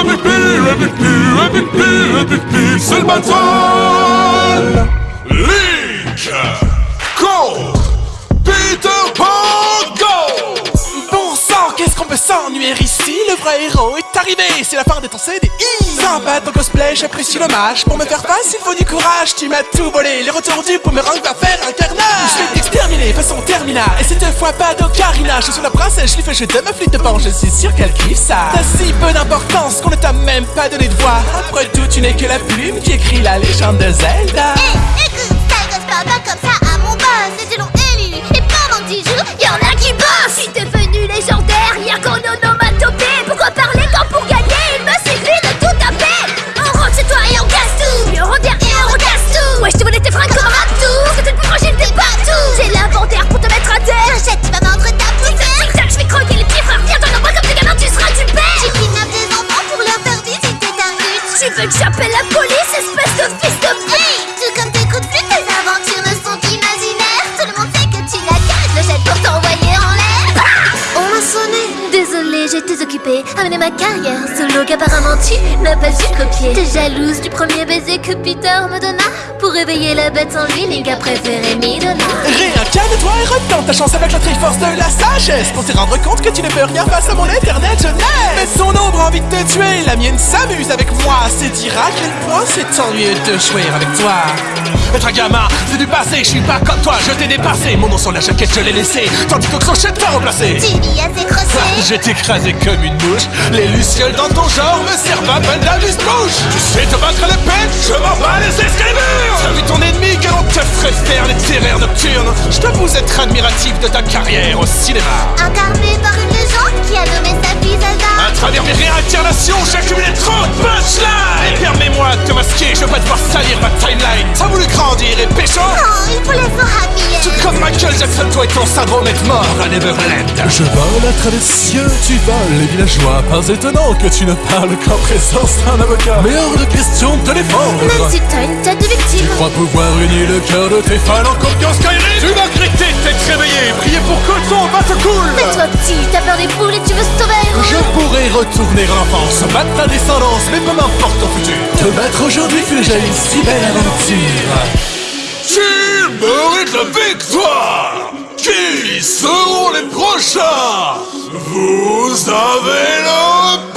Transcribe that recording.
Avec lui, avec lui, avec lui, avec lui, c'est le bataille peut s'ennuyer ici. Le vrai héros est arrivé, c'est la fin de ton CDI Sympa ton cosplay, j'apprécie l'hommage. Pour me faire face, il faut du courage. Tu m'as tout volé, les retours du boomerang va faire un carnage. Je vais t'exterminer, façon terminale. Et cette fois pas d'ocarina. Je suis la princesse, je lui fais jeter ma de pan Je suis sûr qu'elle kiffe ça T'as si peu d'importance qu'on ne t'a même pas donné de voix. Après tout, tu n'es que la plume qui écrit la légende de Zelda. Hé, écoute, Tu veux que j'appelle la police, espèce de fils de p*** Hey, tout comme tes coups de flûte, tes aventures ne sont qu'imaginaires. Tout le monde sait que tu la caches, le jette pour t'envoyer en l'air. On m'a sonné. Désolée, j'étais occupée à mener ma carrière solo qu'apparemment tu n'as pas su copier. T'es jalouse du premier baiser que Peter me donna pour réveiller la bête en lui, Link a préféré Midona. Réincarne-toi et retente ta chance avec la triforce de la sagesse Pour te rendre compte que tu ne peux rien face à mon éternelle jeunesse. Mais son ombre a envie de te tuer, la mienne s'amuse avec moi. C'est dire à quel point c'est ennuyeux de jouer avec toi. Être un gamin, c'est du passé, je suis pas comme toi, je t'ai dépassé. Mon nom sur la jaquette, je l'ai laissé, tandis que Crochet t'a remplacé Tu à tes crochets. Je t'écrasé une Les lucioles dans ton genre me servent à peine d'amuse-bouche Tu sais te battre à l'épée, je m'en bats les escaliburs T'as vu ton ennemi, quel on te ferait faire les terreurs nocturnes. Je t'avoue être admiratif de ta carrière au cinéma. Incarné par une légende qui a nommé sa fille Zelda. À travers mes réincarnations, j'ai accumulé masquer, je pas devoir salir ma timeline. T'as voulu grandir et pécho Oh, il faut les fourrailler Tout comme Michael Jackson, toi et ton syndrome est mort à Neverland. Je vole à travers les cieux, tu voles. Les villageois Pas étonnant que tu ne parles qu'en présence d'un avocat. Mais hors de question de te défendre. Même si t'as une tête de Tu victime. crois pouvoir unir le cœur de tes fans en copiant Skyrim. Tu vas regretter de t'être réveillé, priez pour que ton va te coule Mais toi petit, t'as peur des poules retourner en enfance, battre ta descendance, mais peu m'importe ton futur. Te battre aujourd'hui fut déjà une si belle aventure. Qui mérite la victoire Qui seront les prochains? Vous avez le